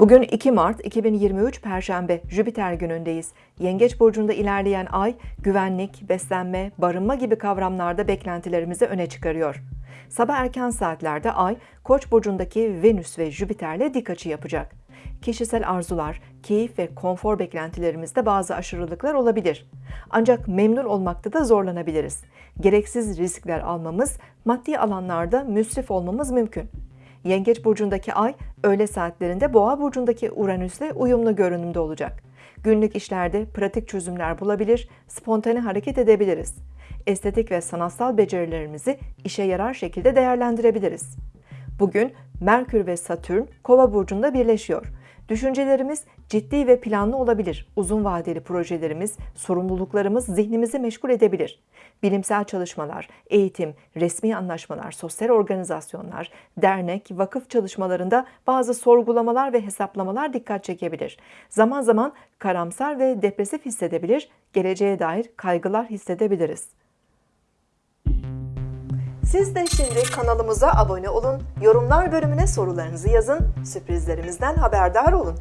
Bugün 2 Mart 2023 Perşembe Jüpiter günündeyiz. Yengeç burcunda ilerleyen ay güvenlik, beslenme, barınma gibi kavramlarda beklentilerimizi öne çıkarıyor. Sabah erken saatlerde ay Koç burcundaki Venüs ve Jüpiter'le dik açı yapacak. Kişisel arzular, keyif ve konfor beklentilerimizde bazı aşırılıklar olabilir. Ancak memnun olmakta da zorlanabiliriz. Gereksiz riskler almamız, maddi alanlarda müsrif olmamız mümkün. Yengeç burcundaki ay öğle saatlerinde Boğa burcundaki Uranüs'le uyumlu görünümde olacak. Günlük işlerde pratik çözümler bulabilir, spontane hareket edebiliriz. Estetik ve sanatsal becerilerimizi işe yarar şekilde değerlendirebiliriz. Bugün Merkür ve Satürn Kova burcunda birleşiyor. Düşüncelerimiz ciddi ve planlı olabilir. Uzun vadeli projelerimiz, sorumluluklarımız zihnimizi meşgul edebilir. Bilimsel çalışmalar, eğitim, resmi anlaşmalar, sosyal organizasyonlar, dernek, vakıf çalışmalarında bazı sorgulamalar ve hesaplamalar dikkat çekebilir. Zaman zaman karamsar ve depresif hissedebilir, geleceğe dair kaygılar hissedebiliriz. Siz de şimdi kanalımıza abone olun, yorumlar bölümüne sorularınızı yazın, sürprizlerimizden haberdar olun.